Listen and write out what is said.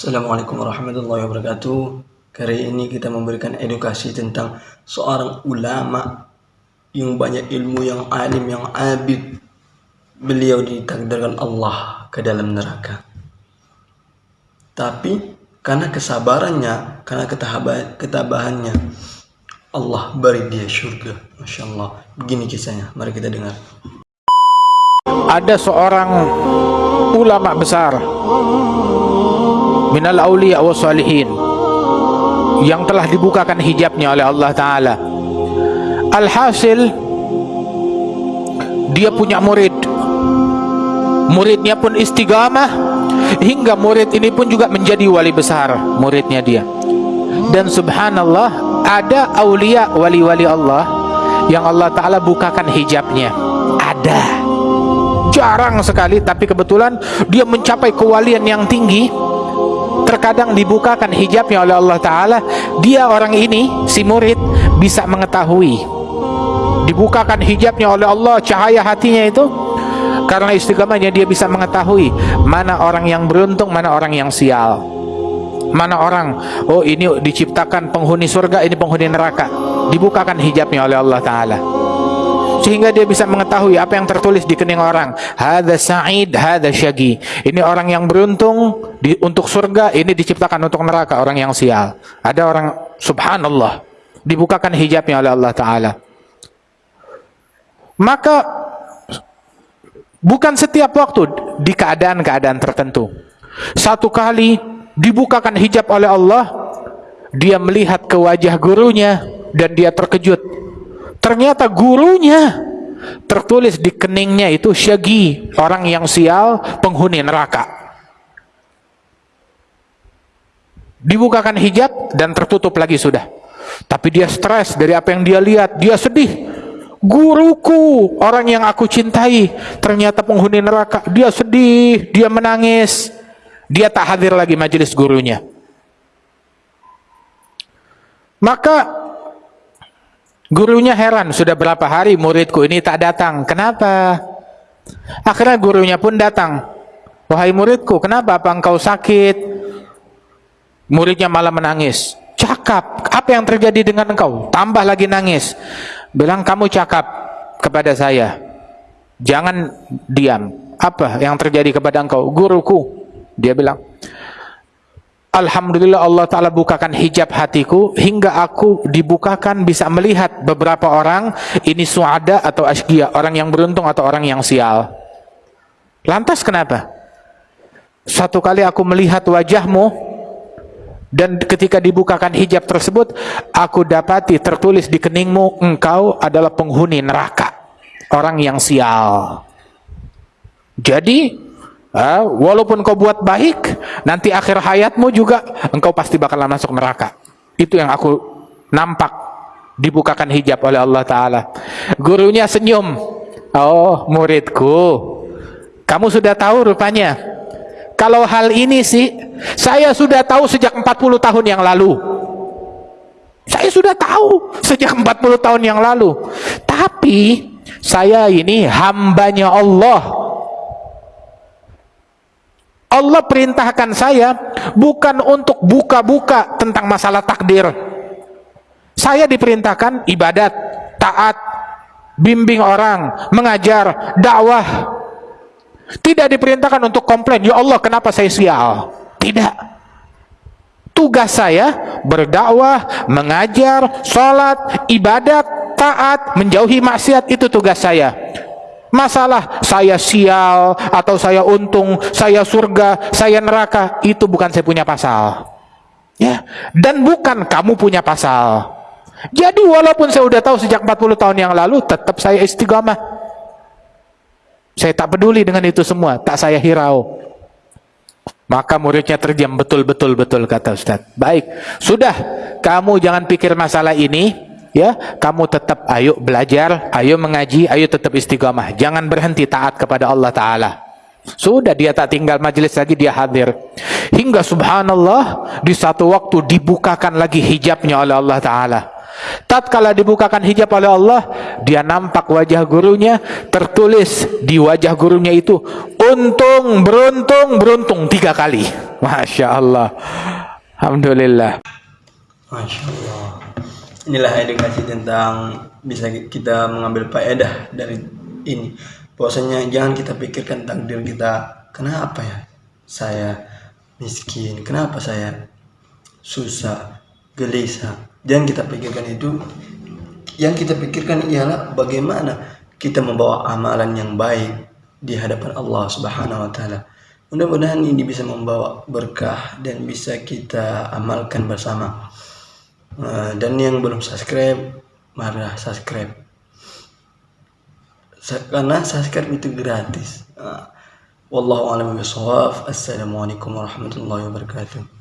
Assalamualaikum warahmatullahi wabarakatuh. Kali ini kita memberikan edukasi tentang seorang ulama yang banyak ilmu, yang alim, yang abid. Beliau ditakdirkan Allah ke dalam neraka. Tapi karena kesabarannya, karena ketabahannya, Allah beri dia surga. Masya Allah. Begini kisahnya. Mari kita dengar. Ada seorang ulama besar minal awliya wa salihin. Yang telah dibukakan hijabnya oleh Allah Ta'ala. Alhasil dia punya murid. Muridnya pun istigamah hingga murid ini pun juga menjadi wali besar muridnya dia. Dan subhanallah ada awliya wali-wali Allah yang Allah Ta'ala bukakan hijabnya. Ada. Jarang sekali tapi kebetulan dia mencapai kewalian yang tinggi terkadang dibukakan hijabnya oleh Allah Ta'ala dia orang ini, si murid bisa mengetahui. Dibukakan hijabnya oleh Allah cahaya hatinya itu karena istiqamahnya dia bisa mengetahui mana orang yang beruntung, mana orang yang sial. Mana orang, oh ini diciptakan penghuni surga, ini penghuni neraka. Dibukakan hijabnya oleh Allah Ta'ala sehingga dia bisa mengetahui apa yang tertulis di kening orang. Hadza sa'id hadza syagi. Ini orang yang beruntung di, untuk surga ini diciptakan untuk neraka orang yang sial. Ada orang subhanallah dibukakan hijabnya oleh Allah taala. Maka bukan setiap waktu di keadaan-keadaan tertentu. Satu kali dibukakan hijab oleh Allah dia melihat ke wajah gurunya dan dia terkejut ternyata gurunya tertulis di keningnya itu syagi orang yang sial penghuni neraka. Dibukakan hijab dan tertutup lagi sudah. Tapi dia stres dari apa yang dia lihat. Dia sedih. Guruku orang yang aku cintai ternyata penghuni neraka. Dia sedih dia menangis. Dia tak hadir lagi majelis gurunya. Maka Gurunya heran, sudah berapa hari muridku ini tak datang. Kenapa? Akhirnya gurunya pun datang. Wahai muridku, kenapa apa engkau sakit? Muridnya malah menangis. Cakap, apa yang terjadi dengan engkau? Tambah lagi nangis. Bilang kamu cakap kepada saya. Jangan diam. Apa yang terjadi kepada engkau? Guruku. Dia bilang, Alhamdulillah Allah Ta'ala bukakan hijab hatiku hingga aku dibukakan bisa melihat beberapa orang ini suada atau asgia, orang yang beruntung atau orang yang sial. Lantas kenapa? Satu kali aku melihat wajahmu dan ketika dibukakan hijab tersebut aku dapati tertulis di keningmu engkau adalah penghuni neraka, orang yang sial. Jadi Ha, walaupun kau buat baik, nanti akhir hayatmu juga engkau pasti bakalan masuk neraka. Itu yang aku nampak dibukakan hijab oleh Allah Ta'ala. Gurunya senyum. Oh muridku, kamu sudah tahu rupanya. Kalau hal ini sih, saya sudah tahu sejak 40 tahun yang lalu. Saya sudah tahu sejak 40 tahun yang lalu. Tapi, saya ini hambanya Allah Allah perintahkan saya bukan untuk buka-buka tentang masalah takdir. Saya diperintahkan ibadat, taat, bimbing orang, mengajar, dakwah. Tidak diperintahkan untuk komplain, ya Allah kenapa saya sial? Tidak. Tugas saya berdakwah, mengajar, sholat, ibadat, taat, menjauhi maksiat, itu tugas saya. Masalah saya sial atau saya untung, saya surga, saya neraka, itu bukan saya punya pasal. Ya, dan bukan kamu punya pasal. Jadi walaupun saya sudah tahu sejak 40 tahun yang lalu, tetap saya istiqamah. Saya tak peduli dengan itu semua, tak saya hirau. Maka muridnya terdiam betul-betul betul kata Ustaz. Baik, sudah kamu jangan pikir masalah ini, ya kamu tetap ayo belajar ayo mengaji ayo tetap istiqamah jangan berhenti taat kepada Allah Ta'ala. Sudah dia tak tinggal majelis lagi dia hadir. Hingga subhanallah di satu waktu dibukakan lagi hijabnya oleh Allah Ta'ala. Tatkala dibukakan hijab oleh Allah dia nampak wajah gurunya tertulis di wajah gurunya itu untung beruntung beruntung tiga kali. Masya Allah. Alhamdulillah. Masya Allah inilah edukasi tentang bisa kita mengambil faedah dari ini bahwasanya jangan kita pikirkan takdir kita kenapa ya saya miskin kenapa saya susah gelisah jangan kita pikirkan itu yang kita pikirkan ialah bagaimana kita membawa amalan yang baik di hadapan Allah Subhanahu wa taala. Mudah-mudahan ini bisa membawa berkah dan bisa kita amalkan bersama. Eh, dan yang belum subscribe, mari subscribe. Karena subscribe itu gratis. Eh, wallahu a'lam bishawab. Assalamualaikum warahmatullahi wabarakatuh.